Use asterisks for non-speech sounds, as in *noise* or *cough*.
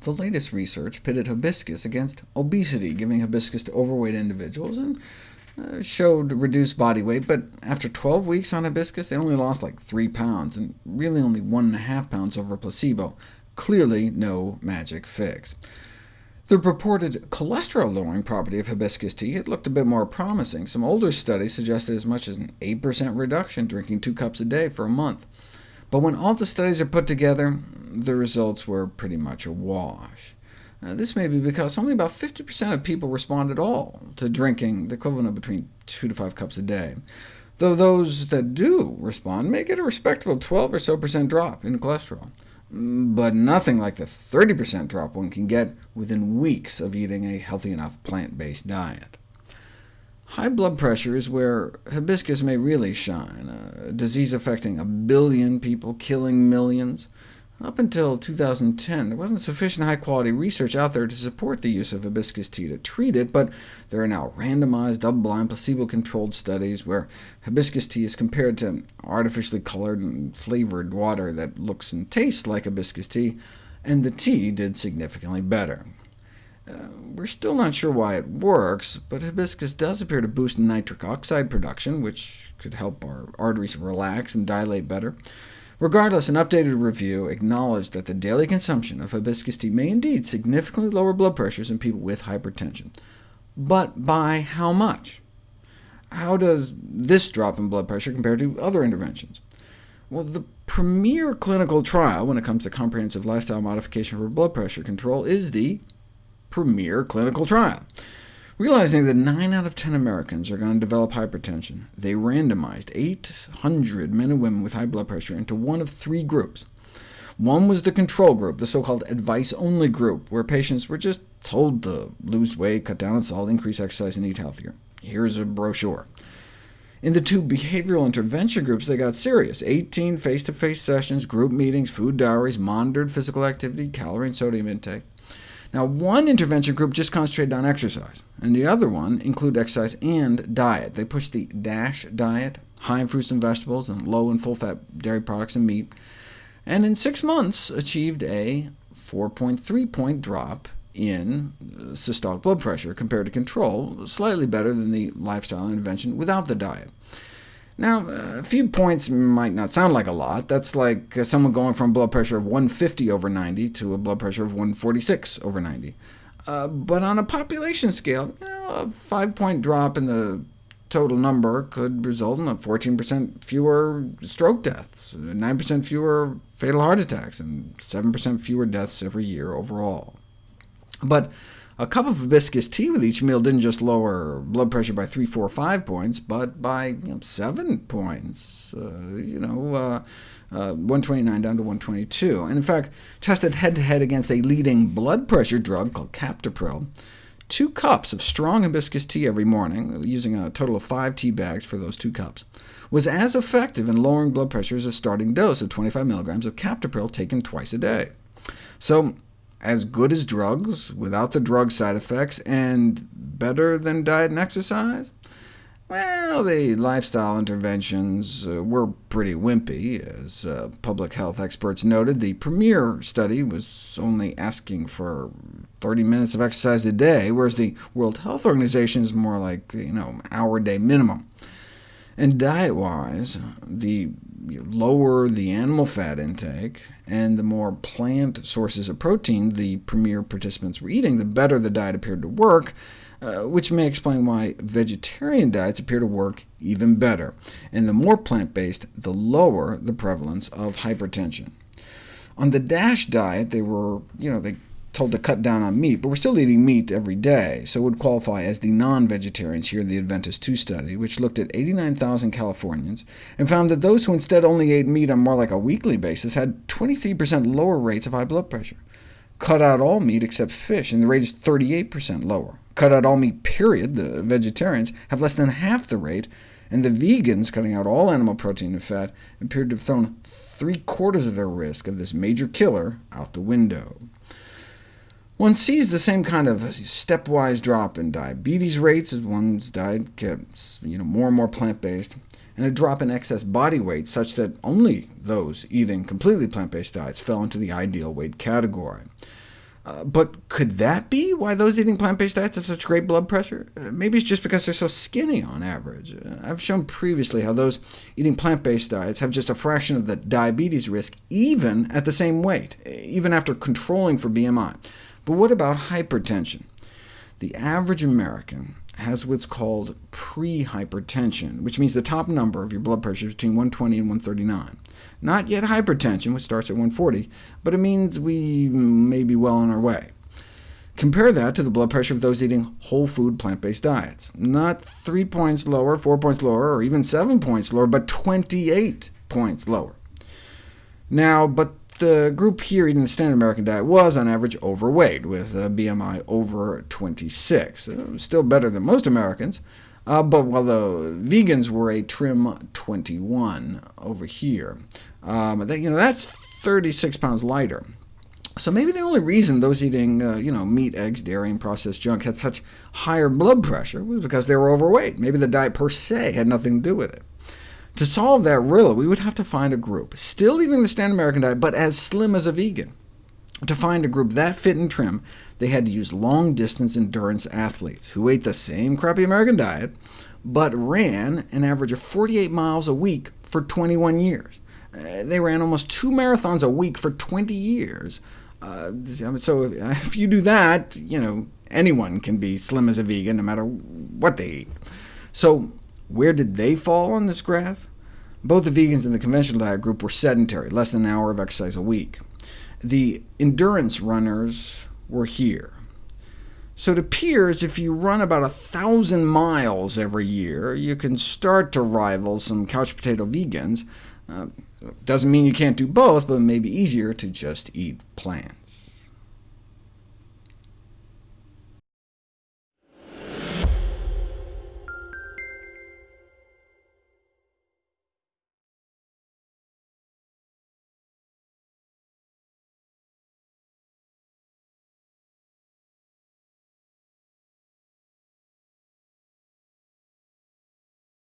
The latest research pitted hibiscus against obesity, giving hibiscus to overweight individuals, and uh, showed reduced body weight, but after 12 weeks on hibiscus, they only lost like 3 pounds, and really only 1.5 pounds over placebo. Clearly no magic fix. The purported cholesterol-lowering property of hibiscus tea had looked a bit more promising. Some older studies suggested as much as an 8% reduction drinking two cups a day for a month. But when all the studies are put together, the results were pretty much a wash. Uh, this may be because only about 50% of people respond at all to drinking the equivalent of between 2 to 5 cups a day, though those that do respond may get a respectable 12 or so percent drop in cholesterol, mm, but nothing like the 30% drop one can get within weeks of eating a healthy enough plant-based diet. High blood pressure is where hibiscus may really shine, a disease affecting a billion people, killing millions. Up until 2010, there wasn't sufficient high-quality research out there to support the use of hibiscus tea to treat it, but there are now randomized, double-blind, placebo-controlled studies where hibiscus tea is compared to artificially colored and flavored water that looks and tastes like hibiscus tea, and the tea did significantly better. Uh, we're still not sure why it works, but hibiscus does appear to boost nitric oxide production, which could help our arteries relax and dilate better. Regardless, an updated review acknowledged that the daily consumption of hibiscus tea may indeed significantly lower blood pressures in people with hypertension. But by how much? How does this drop in blood pressure compare to other interventions? Well, the premier clinical trial when it comes to comprehensive lifestyle modification for blood pressure control is the premier clinical trial. Realizing that 9 out of 10 Americans are going to develop hypertension, they randomized 800 men and women with high blood pressure into one of three groups. One was the control group, the so-called advice-only group, where patients were just told to lose weight, cut down on salt, increase exercise, and eat healthier. Here's a brochure. In the two behavioral intervention groups, they got serious. 18 face-to-face -face sessions, group meetings, food diaries, monitored physical activity, calorie and sodium intake. Now, one intervention group just concentrated on exercise, and the other one included exercise and diet. They pushed the DASH diet, high in fruits and vegetables, and low in full-fat dairy products and meat, and in six months achieved a 4.3-point drop in systolic blood pressure compared to control, slightly better than the lifestyle intervention without the diet. Now, a few points might not sound like a lot. That's like uh, someone going from blood pressure of 150 over 90 to a blood pressure of 146 over 90. Uh, but on a population scale, you know, a five-point drop in the total number could result in 14% fewer stroke deaths, 9% fewer fatal heart attacks, and 7% fewer deaths every year overall. But a cup of hibiscus tea with each meal didn't just lower blood pressure by 3, 4, 5 points, but by you know, 7 points, uh, you know, uh, uh, 129 down to 122, and in fact tested head-to-head -head against a leading blood pressure drug called Captopril. Two cups of strong hibiscus tea every morning, using a total of five tea bags for those two cups, was as effective in lowering blood pressure as a starting dose of 25 milligrams of Captopril taken twice a day. So as good as drugs, without the drug side effects, and better than diet and exercise? Well, the lifestyle interventions uh, were pretty wimpy. As uh, public health experts noted, the premier study was only asking for 30 minutes of exercise a day, whereas the World Health Organization is more like you know hour-a-day minimum. And diet-wise, the lower the animal fat intake, and the more plant sources of protein the premier participants were eating, the better the diet appeared to work, uh, which may explain why vegetarian diets appear to work even better. And the more plant-based, the lower the prevalence of hypertension. On the DASH diet, they were, you know, they told to cut down on meat, but we're still eating meat every day, so would qualify as the non-vegetarians here in the Adventist II study, which looked at 89,000 Californians, and found that those who instead only ate meat on more like a weekly basis had 23% lower rates of high blood pressure. Cut out all meat except fish, and the rate is 38% lower. Cut out all meat, period, the vegetarians, have less than half the rate, and the vegans, cutting out all animal protein and fat, appeared to have thrown three-quarters of their risk of this major killer out the window. One sees the same kind of stepwise drop in diabetes rates as one's diet gets you know, more and more plant-based, and a drop in excess body weight such that only those eating completely plant-based diets fell into the ideal weight category. Uh, but could that be why those eating plant-based diets have such great blood pressure? Uh, maybe it's just because they're so skinny on average. Uh, I've shown previously how those eating plant-based diets have just a fraction of the diabetes risk, even at the same weight, even after controlling for BMI. But what about hypertension? The average American has what's called pre-hypertension, which means the top number of your blood pressure is between 120 and 139. Not yet hypertension, which starts at 140, but it means we may be well on our way. Compare that to the blood pressure of those eating whole food plant-based diets. Not 3 points lower, 4 points lower, or even 7 points lower, but 28 points lower. Now, but the group here eating the standard American diet was, on average, overweight, with a BMI over 26. Still better than most Americans, uh, but while the vegans were a trim 21 over here. Um, that, you know, that's 36 pounds lighter. So maybe the only reason those eating uh, you know, meat, eggs, dairy, and processed junk had such higher blood pressure was because they were overweight. Maybe the diet per se had nothing to do with it. To solve that riddle, we would have to find a group, still eating the standard American diet, but as slim as a vegan. To find a group that fit and trim, they had to use long-distance endurance athletes, who ate the same crappy American diet, but ran an average of 48 miles a week for 21 years. Uh, they ran almost two marathons a week for 20 years. Uh, so if *laughs* you do that, you know, anyone can be slim as a vegan, no matter what they eat. So where did they fall on this graph? Both the vegans and the conventional diet group were sedentary, less than an hour of exercise a week. The endurance runners were here. So it appears if you run about a 1,000 miles every year, you can start to rival some couch potato vegans. Uh, doesn't mean you can't do both, but it may be easier to just eat plant.